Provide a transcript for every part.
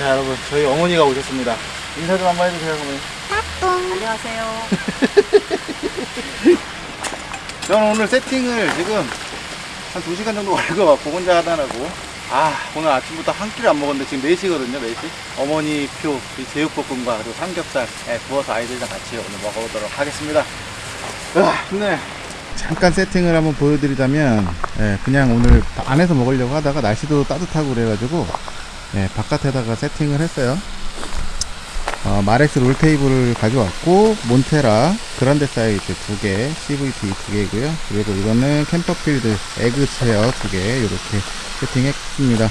자 여러분 저희 어머니가 오셨습니다. 인사 좀 한번 해주세요 어머니. 안녕하세요. 저는 오늘 세팅을 지금 한 2시간 정도 걸릴 것 같고 혼자 하다라고. 아 오늘 아침부터 한 끼를 안 먹었는데 지금 4시거든요 4시. 어머니 표이 제육볶음과 그리고 삼겹살 예, 구워서 아이들이랑 같이 오늘 먹어보도록 하겠습니다. 으아 힘내. 잠깐 세팅을 한번 보여드리자면 예, 그냥 오늘 안에서 먹으려고 하다가 날씨도 따뜻하고 그래가지고 예, 바깥에다가 세팅을 했어요. 어, 마렉스 롤테이블을 가져왔고 몬테라 그란데 사이즈 두개 CVT 두 개고요. 그리고 이거는 캠퍼필드 에그 체어 두 개 이렇게 세팅했습니다.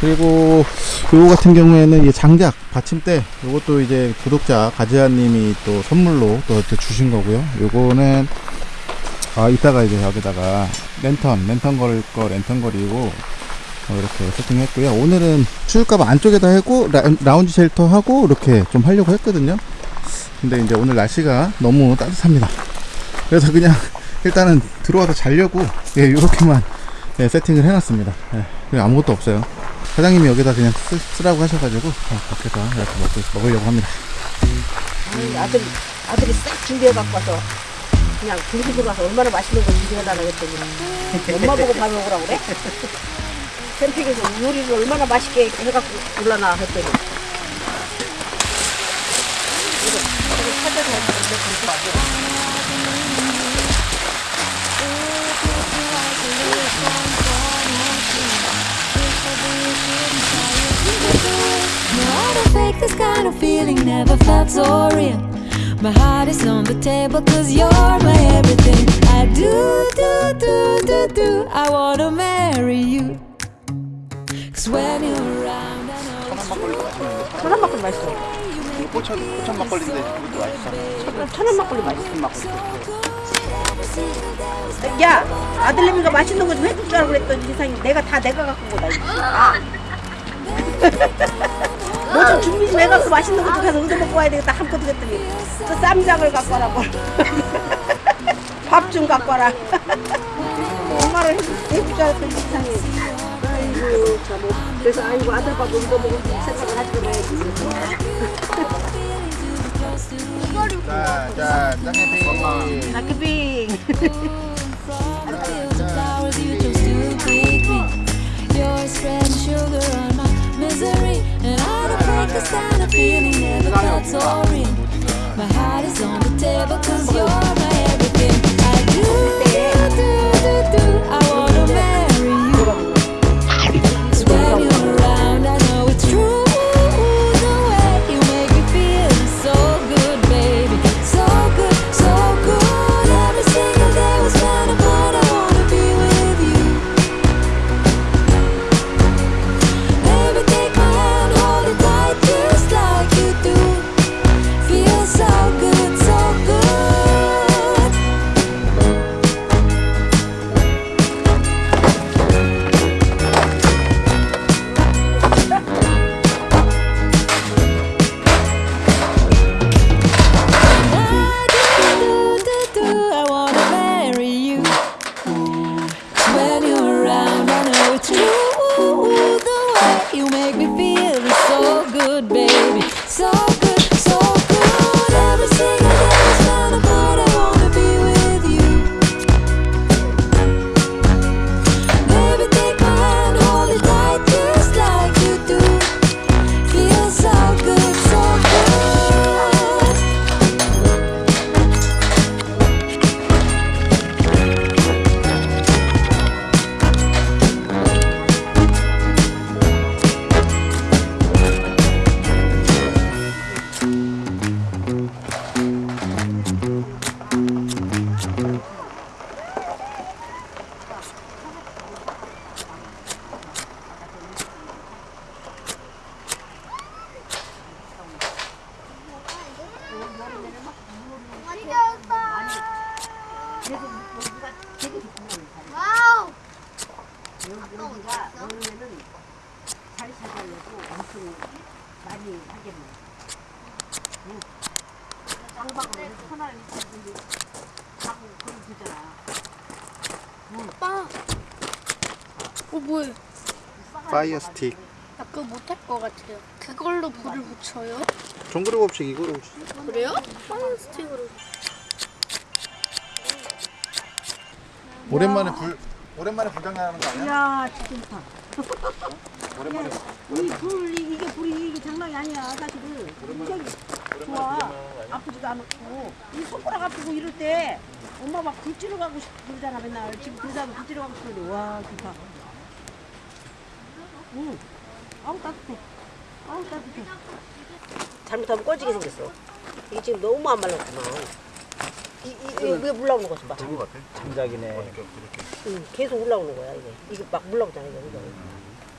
그리고 요거 같은 경우에는 이 장작 받침대 요것도 이제 구독자 가지아님이 또 선물로 또 주신 거고요. 요거는 아 이따가 이제 여기다가 랜턴 랜턴 걸거 랜턴 걸이고 어, 이렇게 세팅했고요. 오늘은 추울까봐 안쪽에다 하고 라, 운지 쉘터 하고 이렇게 좀 하려고 했거든요. 근데 이제 오늘 날씨가 너무 따뜻합니다. 그래서 그냥 일단은 들어와서 자려고 예, 이렇게만 예, 세팅을 해놨습니다. 예, 아무것도 없어요. 사장님이 여기다 그냥 쓰, 라고 하셔가지고 어, 밖에서 이렇게 먹고, 먹으려고 합니다. 아니, 아들, 아들이 싹 준비해 갖고 와서 그냥 중식으로 가서 얼마나 맛있는 걸 준비해달라고 했더니 엄마 보고 밥 먹으라고 그래? 캠핑에서 요리를 얼마나 맛있게 해갖고 올라나 했더니 이거 이거 찾아서 했는데 그렇게 와서 No, I don't fake this kind of feeling, never felt so real. My heart is on the table cause you're my everything. I do, do, do, do, do. I wanna marry you. It's 막걸리도 맛있는데 천안 막걸리 맛있어. 이거 포천 포천 막걸리인데 이것도 맛있어. 천안 막걸리 맛있어. 막걸리. 야 아들내미가 맛있는 거 좀 해줄 줄 알고 그랬더니 이상이 내가 다 내가 갖고 온 거다 이거. 아. 뭐좀 준비 좀 해갖고 맛있는 거 좀 가서 얻어 먹고 와야 되겠다 함께 그랬더니 저 쌈장을 갖고 와라고 밥좀 갖고 와라 엄마를 해줄, 줄 알았더니 이상이 아이고 참 그래서 아이고 아들 밥 얻어 먹을 생각을 하지 말아야지 자, 자, 짱해피. 나크빙 fields of flowers you chose to 파이어 스틱. 나 그거 못할 것 같아요. 그걸로 불을 붙여요? 정글의 법칙 이거로 그래요? 스틱으로. 오랜만에 불 오랜만에 불장난하는 거 아니야? 야 진짜 오랜만에 이 불, 이- 이게 불이 이게 장난이 아니야 사실은 굉장히 좋아 아프지도 않고 이 손가락 아프고 이럴 때 엄마 막 불지러 가고 싶고 그러잖아 맨날 지금 그 사람 불지러 가고 싶은데 와 좋다 응 아우 따뜻해. 아우 따뜻해. 잘못하면 꺼지게 생겼어. 이게 지금 너무 안 말랐구만 이, 이, 이게 왜 올라오는 거지 봐. 같아. 장작이네. 응, 계속 올라오는 거야 이게. 이게 막 올라오잖아 이거 이거.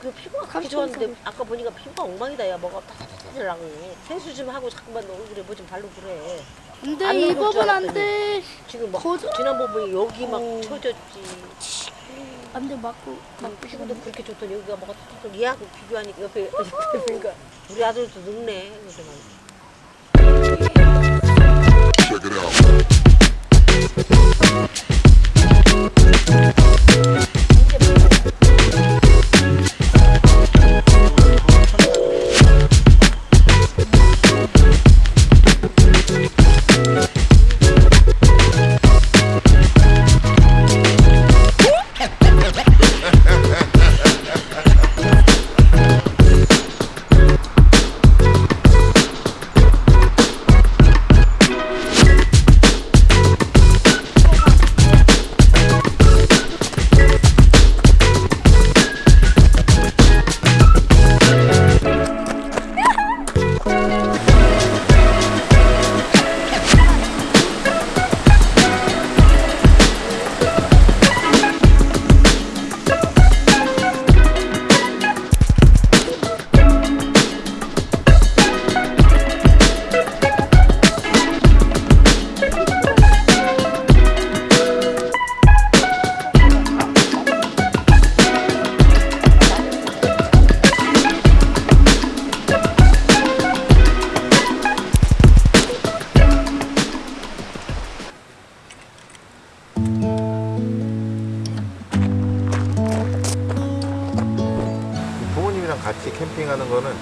그 피부가 그렇게 좋았는데 아까 보니까 피부가 엉망이다 야. 뭐가 타타타타라고. 세수 좀 하고 자꾸만 얼굴에 뭐 좀 바르고 그래. 안 돼, 안이 법은 안 알았더니. 돼. 지금 막 거짓- 지난번 보니 여기 막 어. 쳐졌지 안 돼, 맞고. 막 피부도 그렇게 좋더니 여기가 뭐가 탁탁 얘하고 비교하니까 옆에 옆에 보니까 우리 아들도 늙네. 그래서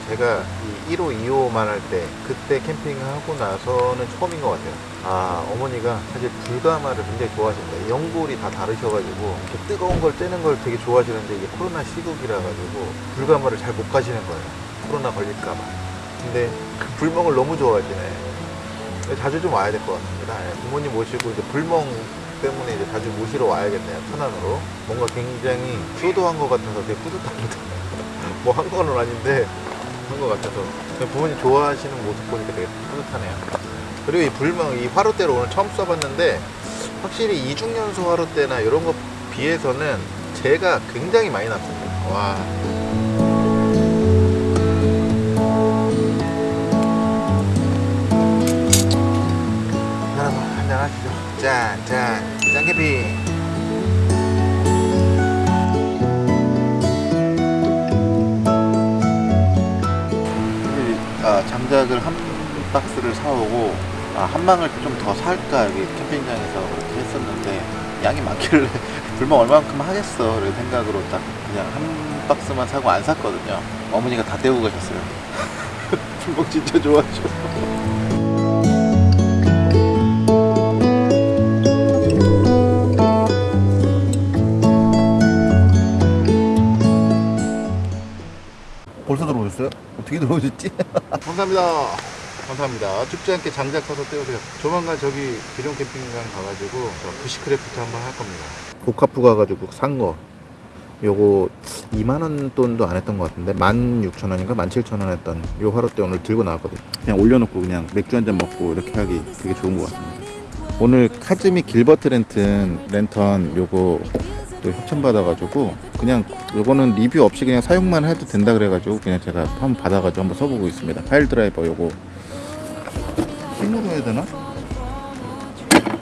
제가 이 1호, 2호만 할 때 그때 캠핑하고 나서는 처음인 것 같아요. 아 어머니가 사실 불가마를 굉장히 좋아하신다. 연골이 다 다르셔가지고 이렇게 뜨거운 걸 쬐는 걸 되게 좋아하시는데 이게 코로나 시국이라 가지고 불가마를 잘 못 가시는 거예요. 코로나 걸릴까봐. 근데 그 불멍을 너무 좋아하시네. 자주 좀 와야 될 것 같습니다. 예, 부모님 모시고 이제 불멍 때문에 이제 자주 모시러 와야겠네요. 천안으로. 뭔가 굉장히 효도한 것 같아서 되게 뿌듯합니다. 뭐 한 거는 아닌데 한 것 같아서 부모님 좋아하시는 모습 보니까 되게 뿌듯하네요. 그리고 이 불멍, 이 화로대를 오늘 처음 써봤는데 확실히 이중연소 화로대나 이런 거 비해서는 재가 굉장히 많이 났습니다. 와. 여러분 한잔 하시죠. 짠, 짠, 짠캐피. 아, 장작을 한 박스를 사오고 아, 한 망을 좀 더 살까 여기 캠핑장에서 그렇게 했었는데 양이 많길래 불멍 얼마만큼 하겠어 이런 생각으로 딱 그냥 한 박스만 사고 안 샀거든요 어머니가 다 떼고 가셨어요 불멍 진짜 좋아하셔 벌써 들어오셨어요? 어떻게 들어오셨지? 감사합니다. 감사합니다. 춥지 않게 장작 사서 떼우세요. 조만간 저기 기존 캠핑장 가가지고 저 bushcraft 한번 할 겁니다. 고카프 가가지고 산 거. 요거 2만원 돈도 안 했던 것 같은데 16,000원인가 17,000원 했던 요 화로대 오늘 들고 나왔거든요. 그냥 올려놓고 그냥 맥주 한 잔 먹고 이렇게 하기 되게 좋은 것 같습니다. 오늘 카즈미 길버트 랜턴 랜턴 요거 또 협찬 받아가지고 그냥 요거는 리뷰 없이 그냥 사용만 해도 된다 그래가지고 그냥 제가 한번 받아가지고 한번 써보고 있습니다. 파일 드라이버 요거. 힘으로 해야 되나?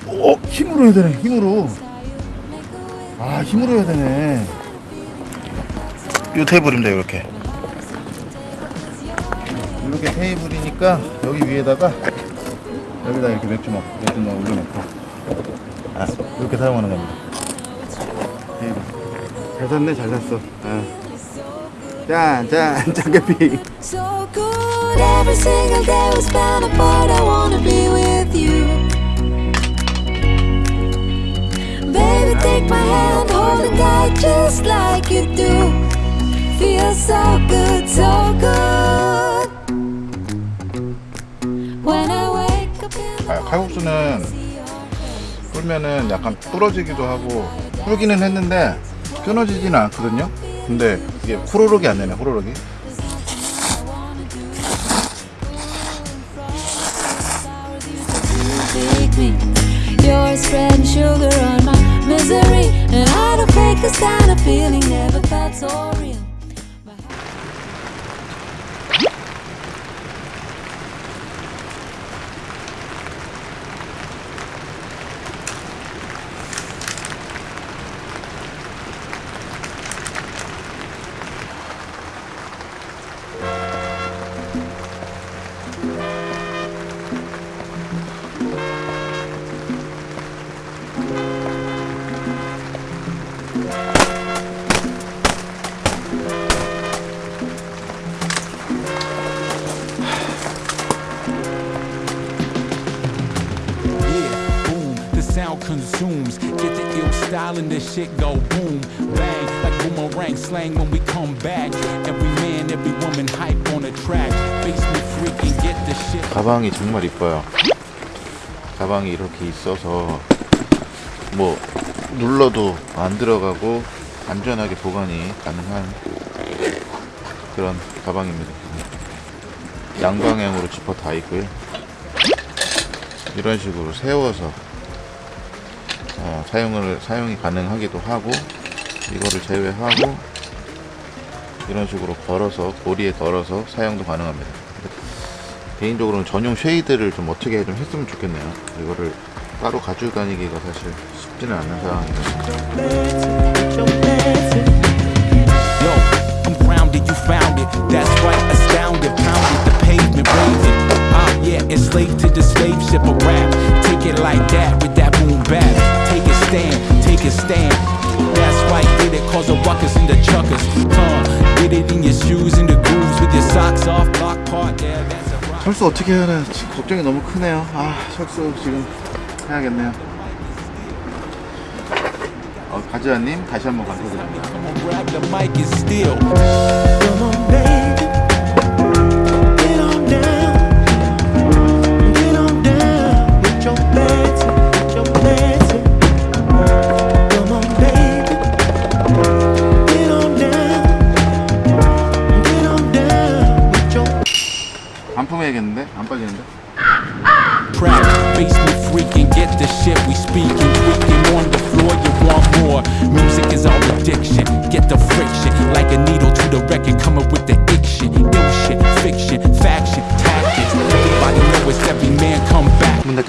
어 힘으로 해야 되네 힘으로. 아 힘으로 해야 되네. 요 테이블입니다 이렇게. 이렇게 테이블이니까 여기 위에다가 여기다 이렇게 맥주 먹 맥주 넣어 올려놓고. 아 이렇게 사용하는 겁니다 잘 샀네 잘 샀어 아. 짠, 짠, 짠개피. So good, every single day we spend apart. I wanna be with you. Baby, take my hand, hold it tight just like you do. Feels so good, so good. When I wake up in the 아, 칼국수는 불면은 약간 부러지기도 하고 불기는 했는데 끊어지지는 않거든요. 근데 이게 호로록이 안 되네, 호로록이. sugar on my misery, and I don't fake this kind of feeling. Never felt so real. Shit go boom, bang, like boomerang slang when we come back. Every man, every woman hype on the track. Basement freaking get the shit. 가방이 정말 이뻐요. 가방이 이렇게 있어서 뭐 눌러도 안 들어가고 안전하게 보관이 가능한 그런 가방입니다. 양방향으로 지퍼 다 있고요. 이런 식으로 세워서 어, 사용을 사용이 가능하기도 하고 이거를 제외하고 이런 식으로 걸어서 고리에 걸어서 사용도 가능합니다. 개인적으로는 전용 shade를 좀 어떻게 좀 했으면 좋겠네요. 이거를 따로 가지고 다니기가 사실 쉽지는 않은 it. Ah, rap. Take it like that with that boom bap. Take a stand, take a stand. That's right, did it cause a ruckus in the chuckers. Huh, did it in your shoes, in the grooves with your socks off, block part. Yeah, that's a rock. 철수 어떻게 해야 하나 지금 걱정이 너무 크네요. 아 철수 지금 해야겠네요. 어, 가지아님 다시 한번 감사드립니다.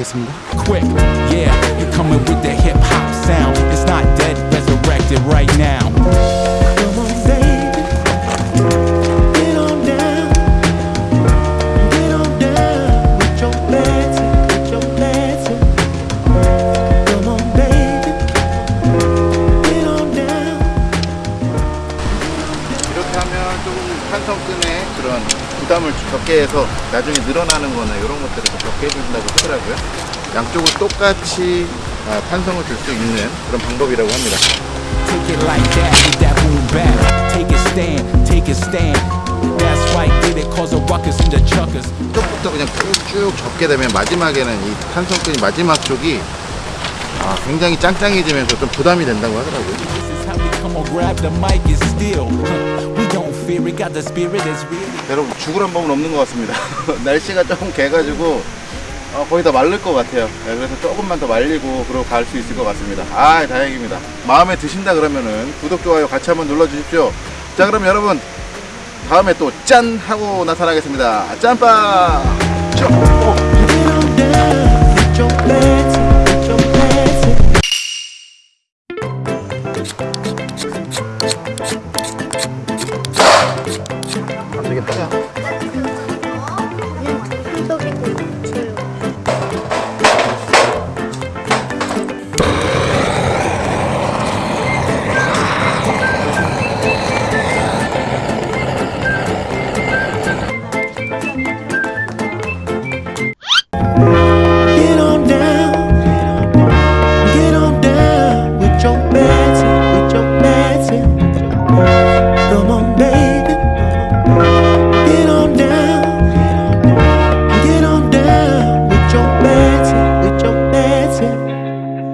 닫겠습니다. 탄성끈에 그런 부담을 적게 해서 나중에 늘어나는 거나 이런 것들을 좀 적게 해준다고 하더라고요. 양쪽을 똑같이 아, 탄성을 줄 수 있는 그런 방법이라고 합니다. 쪽부터 그냥 쭉 접게 되면 마지막에는 이 탄성끈이 마지막 쪽이 아, 굉장히 짱짱해지면서 좀 부담이 된다고 하더라고요. Is come on, grab the mic and. Huh, We don't fear it, got the spirit that's real. 여러분 죽을 한 법은 없는 것 같습니다. 날씨가 조금 개가지고 어, 거의 다 마를 것 같아요. 네, 그래서 조금만 더 말리고 그러고 갈 수 있을 것 같습니다. 아 다행입니다. 마음에 드신다 그러면은 구독 좋아요 같이 한번 눌러주십시오. 자 그럼 여러분 다음에 또 짠 하고 나타나겠습니다. 짠빠. 쭉.